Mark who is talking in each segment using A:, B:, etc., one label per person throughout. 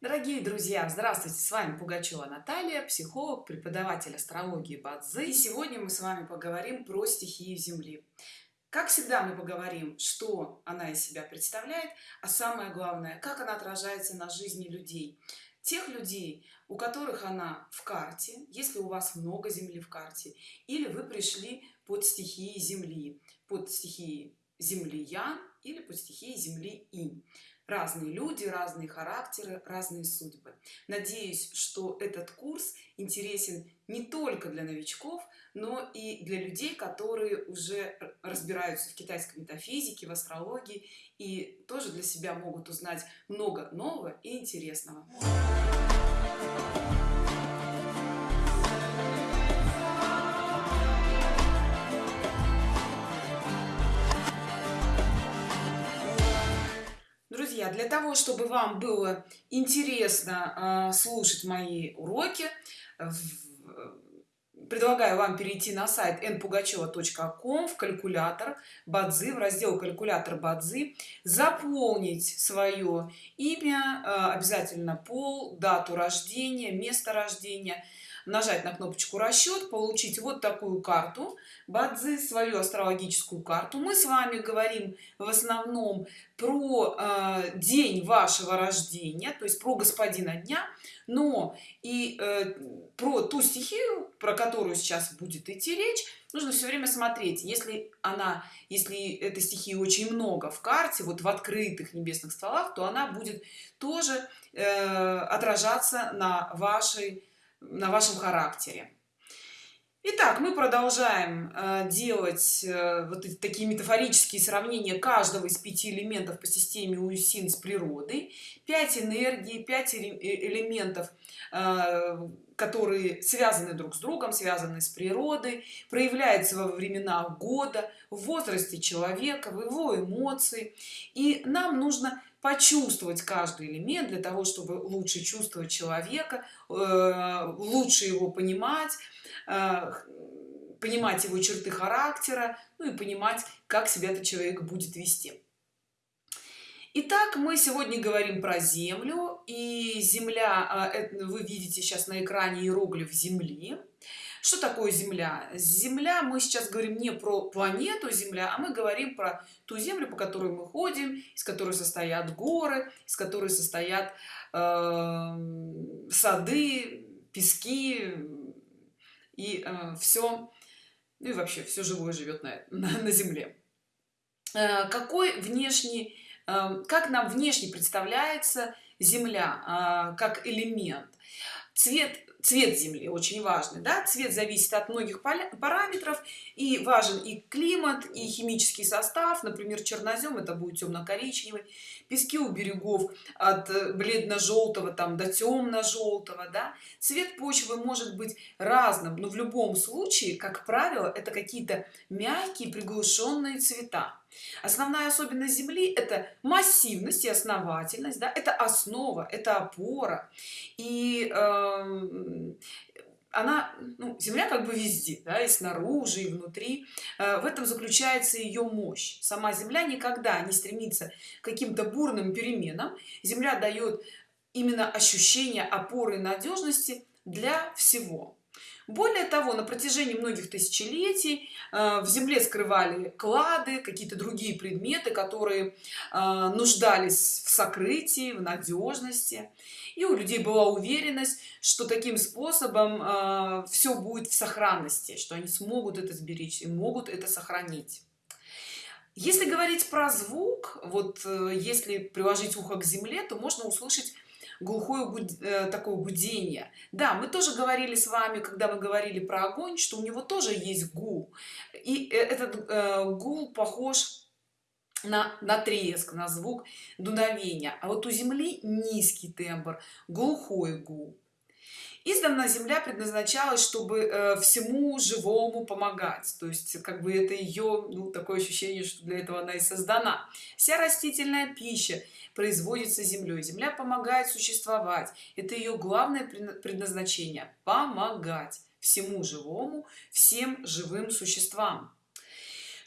A: Дорогие друзья, здравствуйте! С вами Пугачева Наталья, психолог, преподаватель астрологии Бадзи. И сегодня мы с вами поговорим про стихию Земли. Как всегда мы поговорим, что она из себя представляет, а самое главное, как она отражается на жизни людей. Тех людей, у которых она в карте, если у вас много Земли в карте, или вы пришли под стихией Земли, под стихией Земли Ян или под стихией Земли Инь разные люди разные характеры разные судьбы. Надеюсь что этот курс интересен не только для новичков но и для людей которые уже разбираются в китайской метафизике в астрологии и тоже для себя могут узнать много нового и интересного друзья для того чтобы вам было интересно э, слушать мои уроки предлагаю вам перейти на сайт npugacheva.com в калькулятор бадзи в раздел калькулятор бадзи заполнить свое имя э, обязательно пол дату рождения место рождения нажать на кнопочку расчет получить вот такую карту. Бадзи свою астрологическую карту. Мы с вами говорим в основном про э, день вашего рождения то есть про господина дня но и э, про ту стихию про которую сейчас будет идти речь нужно все время смотреть. Если она если этой стихии очень много в карте вот в открытых небесных стволах то она будет тоже э, отражаться на вашей на вашем характере Итак, мы продолжаем э, делать э, вот такие метафорические сравнения каждого из пяти элементов по системе Уюсин с природой. Пять энергий, пять э, элементов, которые связаны друг с другом, связаны с природой, проявляются во времена года, в возрасте человека, в его эмоции. И нам нужно почувствовать каждый элемент для того чтобы лучше чувствовать человека э, лучше его понимать э, понимать его черты характера ну и понимать как себя этот человек будет вести Итак, мы сегодня говорим про землю и земля э, вы видите сейчас на экране иероглиф земли. Что такое земля? Земля мы сейчас говорим не про планету земля а мы говорим про ту землю по которой мы ходим из которой состоят горы из которой состоят э, сады пески и э, все ну и вообще все живое живет на, на, на земле. Э, какой внешний как нам внешне представляется земля э, как элемент цвет цвет земли очень важный да? цвет зависит от многих параметров и важен и климат и химический состав например чернозем это будет темно-коричневый пески у берегов от э, бледно-желтого там до темно-желтого да? цвет почвы может быть разным но в любом случае как правило это какие-то мягкие приглушенные цвета основная особенность земли это массивность и основательность да? это основа это опора. И э, она ну, земля как бы везде да, и снаружи и внутри. Э, в этом заключается ее мощь. Сама земля никогда не стремится к каким-то бурным переменам. Земля дает именно ощущение опоры надежности для всего более того на протяжении многих тысячелетий э, в земле скрывали клады какие-то другие предметы которые э, нуждались в сокрытии в надежности и у людей была уверенность что таким способом э, все будет в сохранности что они смогут это сберечь и могут это сохранить. Если говорить про звук вот если приложить ухо к земле то можно услышать глухое э, такое гудение да мы тоже говорили с вами когда мы говорили про огонь что у него тоже есть гул. И э, этот э, гул похож на, на треск на звук дуновения. А вот у земли низкий тембр глухой гул издавна земля предназначалась чтобы э, всему живому помогать. То есть как бы это ее ну, такое ощущение что для этого она и создана. Вся растительная пища производится землей земля помогает существовать. Это ее главное предназначение помогать всему живому всем живым существам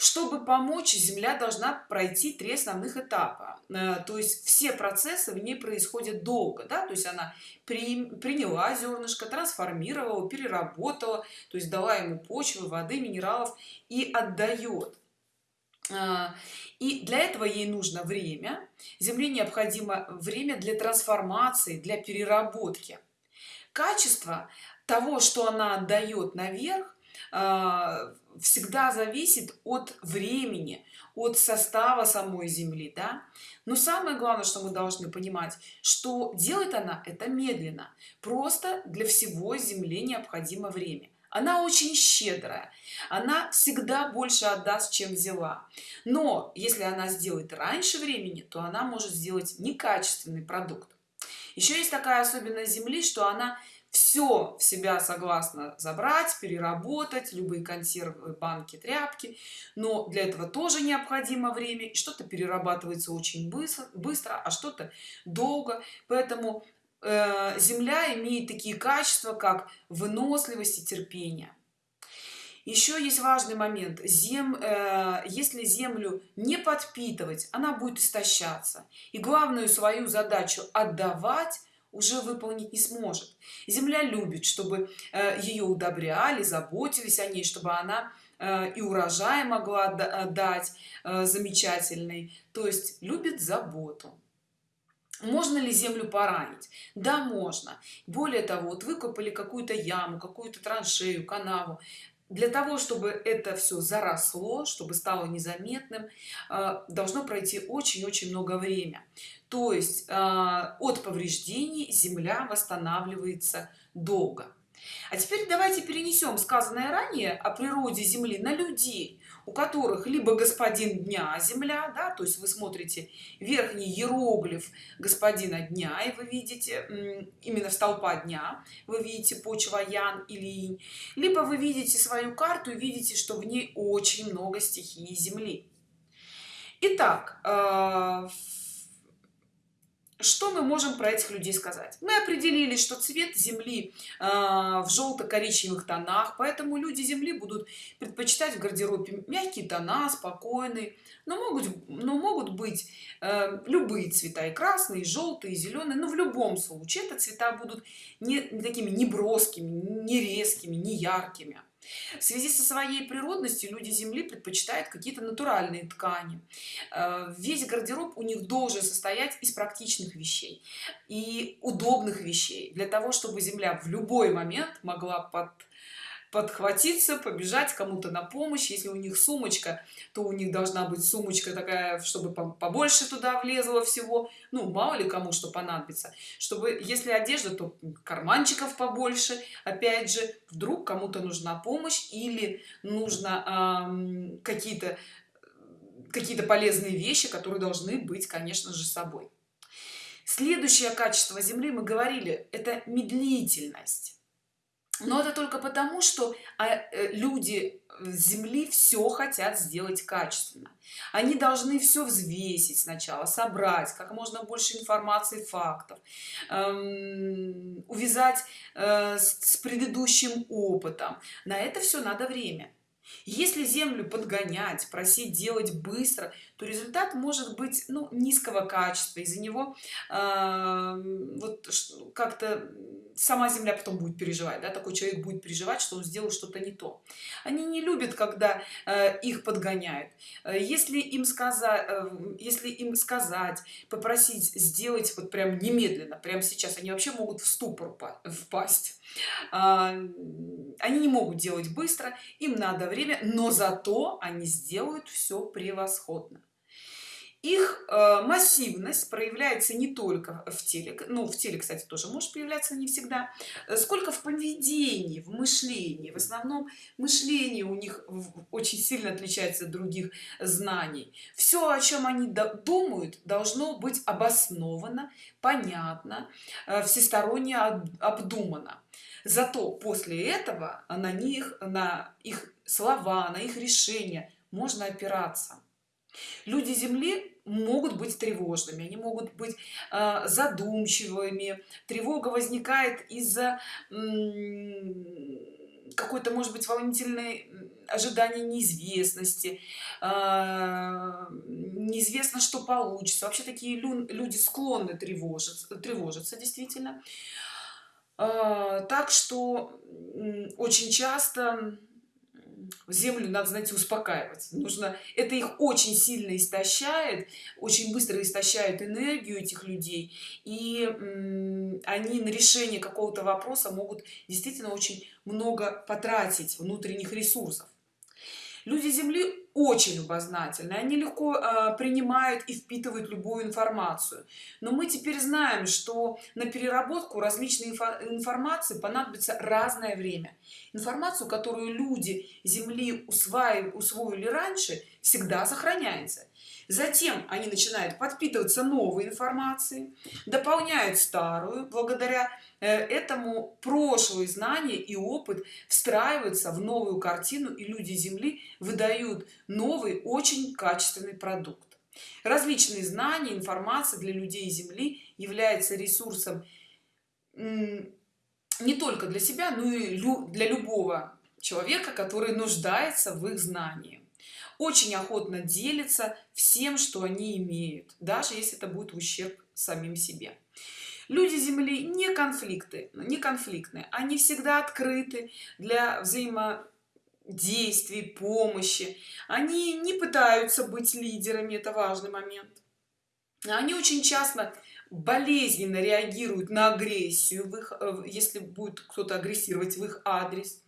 A: чтобы помочь земля должна пройти три основных этапа. Э, то есть все процессы в ней происходят долго да то есть она при, приняла зернышко трансформировала переработала то есть дала ему почвы воды минералов и отдает. А, и для этого ей нужно время. Земле необходимо время для трансформации для переработки. Качество того что она отдает наверх всегда зависит от времени от состава самой земли да? Но самое главное что мы должны понимать что делает она это медленно. Просто для всего земле необходимо время. Она очень щедрая. Она всегда больше отдаст чем взяла. Но если она сделает раньше времени то она может сделать некачественный продукт. Еще есть такая особенность земли что она все в себя согласна забрать переработать любые консервы банки тряпки. Но для этого тоже необходимо время что-то перерабатывается очень быстро быстро а что-то долго. Поэтому э, земля имеет такие качества как выносливость и терпение. Еще есть важный момент. Зем э, если землю не подпитывать она будет истощаться. И главную свою задачу отдавать уже выполнить не сможет. Земля любит чтобы э, ее удобряли заботились о ней чтобы она э, и урожай могла э, дать замечательный. То есть любит заботу. Можно ли землю поранить? Да можно. Более того вот выкопали какую-то яму какую-то траншею канаву. Для того чтобы это все заросло чтобы стало незаметным должно пройти очень-очень много время то есть э, от повреждений земля восстанавливается долго. А теперь давайте перенесем сказанное ранее о природе земли на людей у которых либо господин дня земля да то есть вы смотрите верхний иероглиф господина дня и вы видите именно в столпа дня вы видите почва ян или инь либо вы видите свою карту и видите что в ней очень много стихий земли. Итак, э, что мы можем про этих людей сказать? Мы определили что цвет земли э, в желто-коричневых тонах поэтому люди земли будут предпочитать в гардеробе мягкие тона спокойные. Но могут но могут быть э, любые цвета и красные и желтые и зеленые но в любом случае это цвета будут не, не такими не броскими не резкими не яркими в связи со своей природностью люди земли предпочитают какие-то натуральные ткани. Э, весь гардероб у них должен состоять из практичных вещей и удобных вещей. Для того чтобы земля в любой момент могла под подхватиться побежать кому-то на помощь. Если у них сумочка то у них должна быть сумочка такая чтобы побольше туда влезло всего. Ну мало ли кому что понадобится. Чтобы если одежда то карманчиков побольше опять же вдруг кому-то нужна помощь или нужно э, какие-то какие-то полезные вещи которые должны быть конечно же собой. Следующее качество земли мы говорили это медлительность но это только потому что а, э, люди земли все хотят сделать качественно. Они должны все взвесить сначала собрать как можно больше информации фактов эм, увязать э, с предыдущим опытом. На это все надо время. Если землю подгонять просить делать быстро то результат может быть ну, низкого качества. Из-за него э, вот как-то сама земля потом будет переживать да, такой человек будет переживать что он сделал что-то не то. Они не любят когда э, их подгоняют. Э, если им сказать э, если им сказать попросить сделать вот прям немедленно прямо сейчас они вообще могут в ступор впасть. А, они не могут делать быстро им надо время но зато они сделают все превосходно их э, массивность проявляется не только в теле ну в теле кстати тоже может появляться не всегда э, сколько в поведении в мышлении. В основном мышление у них очень сильно отличается от других знаний. Все о чем они думают должно быть обосновано понятно э, всесторонне обдумано. Зато после этого на них на их слова на их решения можно опираться. Люди земли могут быть тревожными они могут быть э, задумчивыми. Тревога возникает из-за какой-то может быть волнительной ожидание неизвестности. А, неизвестно что получится. Вообще такие люди склонны тревожиться тревожиться действительно. А, так что очень часто землю надо знаете успокаивать. Нужно это их очень сильно истощает очень быстро истощает энергию этих людей. И они на решение какого-то вопроса могут действительно очень много потратить внутренних ресурсов люди земли очень любознательны они легко э, принимают и впитывают любую информацию. Но мы теперь знаем что на переработку различной информации понадобится разное время. Информацию которую люди земли усваивали усвоили раньше всегда сохраняется затем они начинают подпитываться новой информацией дополняют старую благодаря э, этому прошлые знания и опыт встраиваются в новую картину и люди земли выдают новый очень качественный продукт. Различные знания информация для людей земли является ресурсом не только для себя но и для любого человека который нуждается в их знании очень охотно делятся всем что они имеют даже если это будет ущерб самим себе. Люди земли не конфликты не конфликтные. Они всегда открыты для взаимодействий помощи. Они не пытаются быть лидерами это важный момент. Они очень часто болезненно реагируют на агрессию в их э, если будет кто-то агрессировать в их адрес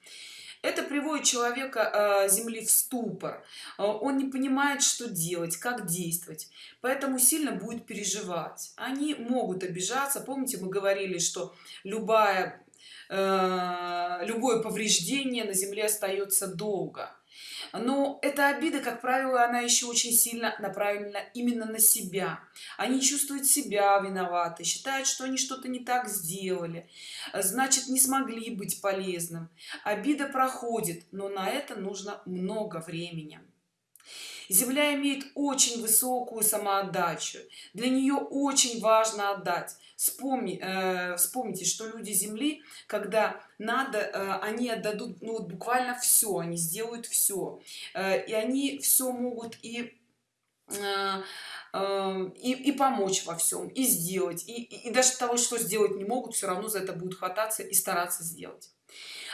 A: это приводит человека э, земли в ступор. Э, он не понимает что делать как действовать поэтому сильно будет переживать. Они могут обижаться. Помните мы говорили что любая э, любое повреждение на земле остается долго но эта обида как правило она еще очень сильно направлена именно на себя. Они чувствуют себя виноваты считают что они что-то не так сделали значит не смогли быть полезным. Обида проходит но на это нужно много времени земля имеет очень высокую самоотдачу. Для нее очень важно отдать. Вспомни э, вспомните что люди земли когда надо э, они отдадут ну вот буквально все они сделают все э, и они все могут и э, э, и, и помочь во всем и сделать. И, и, и даже того что сделать не могут все равно за это будут хвататься и стараться сделать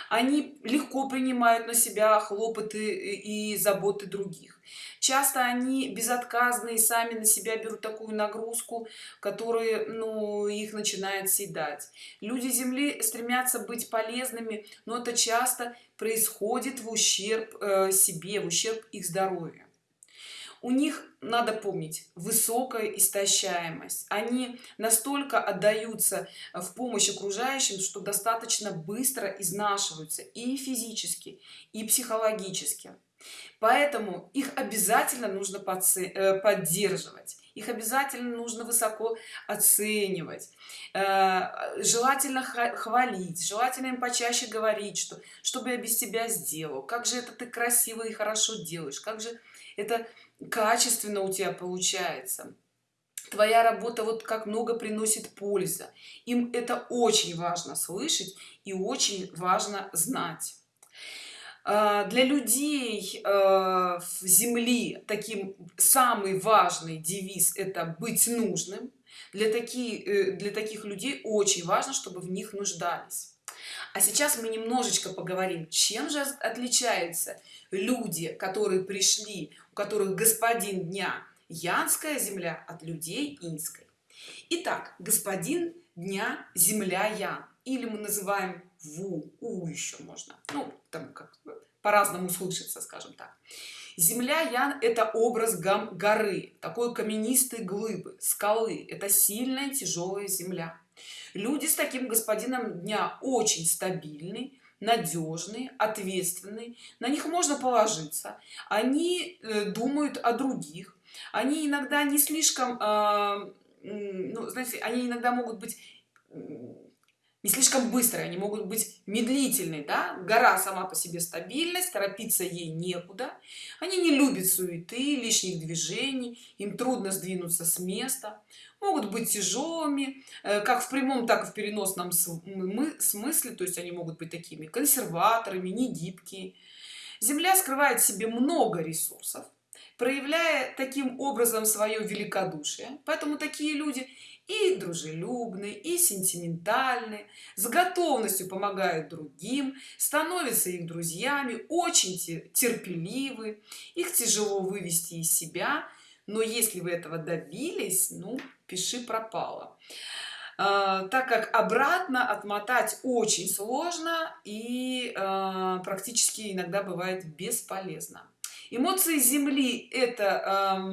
A: они легко принимают на себя хлопоты и заботы других. Часто они безотказные сами на себя берут такую нагрузку которые ну их начинает съедать. Люди земли стремятся быть полезными но это часто происходит в ущерб э, себе в ущерб их здоровью у них надо помнить высокая истощаемость. Они настолько отдаются в помощь окружающим что достаточно быстро изнашиваются и физически и психологически. Поэтому их обязательно нужно э, поддерживать. Их обязательно нужно высоко оценивать. Э, желательно хвалить желательно им почаще говорить что чтобы я без тебя сделал? Как же это ты красиво и хорошо делаешь? Как же это качественно у тебя получается. Твоя работа вот как много приносит польза им это очень важно слышать и очень важно знать. А, для людей э, в земли таким самый важный девиз это быть нужным. Для таких э, для таких людей очень важно чтобы в них нуждались а сейчас мы немножечко поговорим чем же отличаются люди которые пришли у которых господин дня янская земля от людей инской. Итак, господин дня земля ян или мы называем ву у еще можно. Ну там как по-разному слышится скажем так. Земля ян это образ гам горы такой каменистой глыбы скалы. Это сильная тяжелая земля люди с таким господином дня очень стабильный надежный ответственный на них можно положиться. Они э, думают о других. Они иногда не слишком э, ну, знаете они иногда могут быть не слишком быстрые они могут быть медлительные да? гора сама по себе стабильность торопиться ей некуда. Они не любят суеты лишних движений им трудно сдвинуться с места. Могут быть тяжелыми э, как в прямом так и в переносном смысле то есть они могут быть такими консерваторами не гибкие земля скрывает в себе много ресурсов проявляя таким образом свое великодушие поэтому такие люди и дружелюбные и сентиментальные с готовностью помогают другим становятся их друзьями очень терпеливы их тяжело вывести из себя но если вы этого добились ну пиши пропало. А, так как обратно отмотать очень сложно и а, практически иногда бывает бесполезно. Эмоции земли это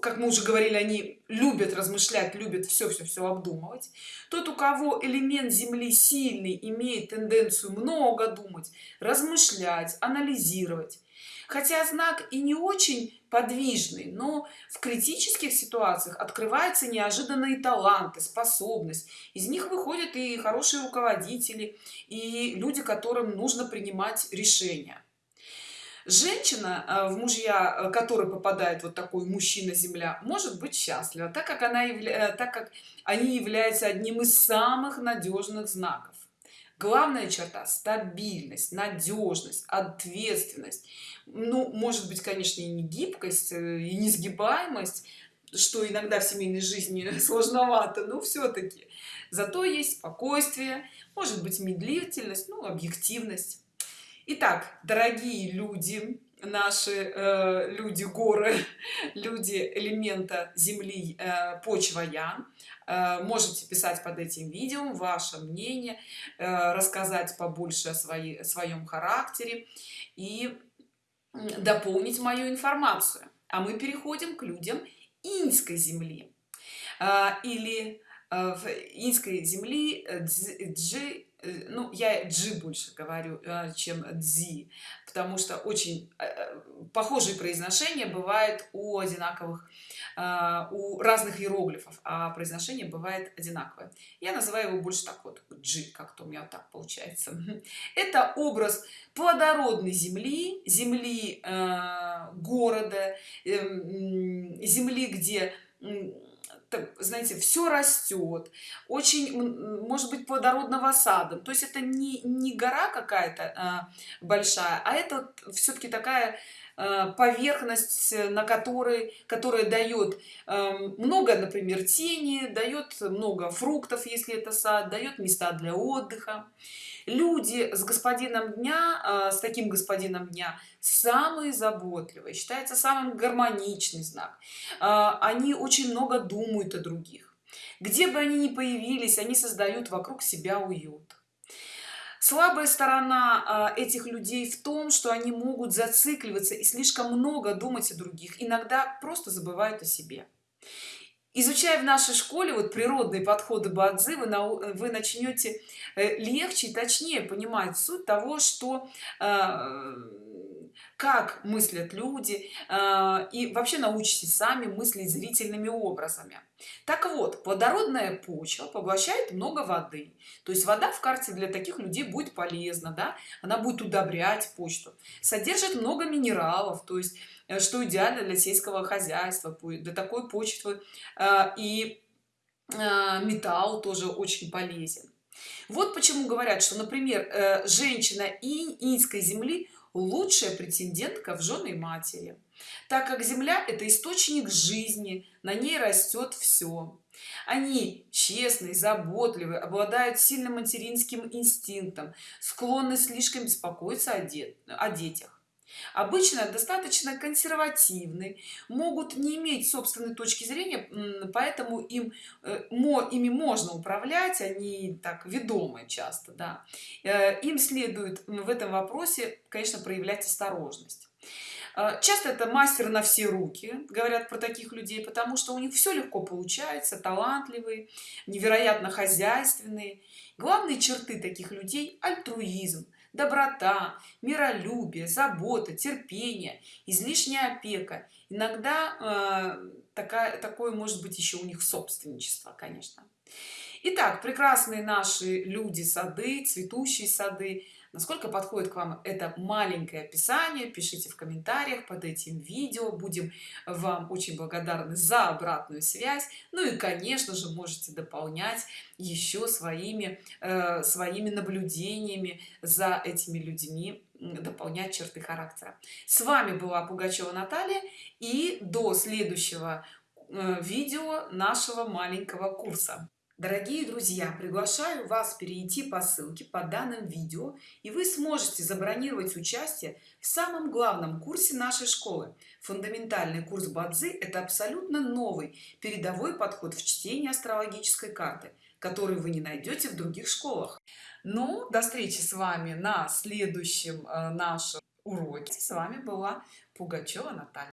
A: как мы уже говорили они любят размышлять любят все все все обдумывать тот у кого элемент земли сильный имеет тенденцию много думать размышлять анализировать. Хотя знак и не очень подвижный но в критических ситуациях открываются неожиданные таланты способность. Из них выходят и хорошие руководители и люди которым нужно принимать решения женщина э, в мужья э, который попадает вот такой мужчина земля может быть счастлива так как она явля... Э, так как они являются одним из самых надежных знаков. Главная черта стабильность надежность ответственность. Ну может быть конечно и не гибкость и несгибаемость что иногда в семейной жизни сложновато но все-таки зато есть спокойствие может быть медлительность ну объективность Итак, дорогие люди, наши э, люди горы, люди элемента земли, э, почва я, э, можете писать под этим видео ваше мнение, э, рассказать побольше о своей, своем характере и дополнить мою информацию. А мы переходим к людям иньской земли э, или э, в иньской земли джи Э, ну я джи больше говорю э, чем дзи потому что очень э, похожие произношения бывает у одинаковых у разных иероглифов а произношение бывает одинаковое. Я называю его больше так вот джи как-то у меня вот так получается. Это образ плодородной земли земли города эм, земли где знаете все растет очень может быть плодородного сада то есть это не не гора какая-то а, большая а это все-таки такая а, поверхность на которой которая дает а, много например тени дает много фруктов если это сад дает места для отдыха люди с господином дня а, с таким господином дня самые заботливые считается самым гармоничный знак. А, они очень много думают о других. Где бы они ни появились они создают вокруг себя уют. Слабая сторона а, этих людей в том что они могут зацикливаться и слишком много думать о других иногда просто забывают о себе изучая в нашей школе вот природные подходы бадзи вы, на, вы начнете э, легче и точнее понимать суть того что э, как мыслят люди э, и вообще научитесь сами мыслить зрительными образами. Так вот плодородная почва поглощает много воды. То есть вода в карте для таких людей будет полезна да она будет удобрять почту. Содержит много минералов то есть Э, что идеально для сельского хозяйства для такой почвы. Э, и металл тоже очень полезен. Вот почему говорят что например женщина иньской земли лучшая претендентка в жены матери так как земля это источник жизни на ней растет все они честные заботливые обладают сильным материнским инстинктом склонны слишком беспокоиться о, де о детях обычно достаточно консервативны могут не иметь собственной точки зрения поэтому им э, ими можно управлять они так ведомы часто да. Э, им следует в этом вопросе конечно проявлять осторожность. Э, часто это мастер на все руки говорят про таких людей потому что у них все легко получается талантливые невероятно хозяйственные. Главные черты таких людей альтруизм доброта миролюбие забота терпение излишняя опека. Иногда э, такая такое может быть еще у них собственничество конечно. Итак, прекрасные наши люди сады цветущие сады насколько подходит к вам это маленькое описание? Пишите в комментариях под этим видео. Будем вам очень благодарны за обратную связь. Ну и конечно же можете дополнять еще своими э, своими наблюдениями за этими людьми дополнять черты характера. С вами была пугачева наталья и до следующего э, видео нашего маленького курса дорогие друзья приглашаю вас перейти по ссылке по данным видео и вы сможете забронировать участие в самом главном курсе нашей школы. Фундаментальный курс бадзи это абсолютно новый передовой подход в чтении астрологической карты который вы не найдете в других школах. Ну до встречи с вами на следующем э, нашем уроке. С вами была пугачева наталья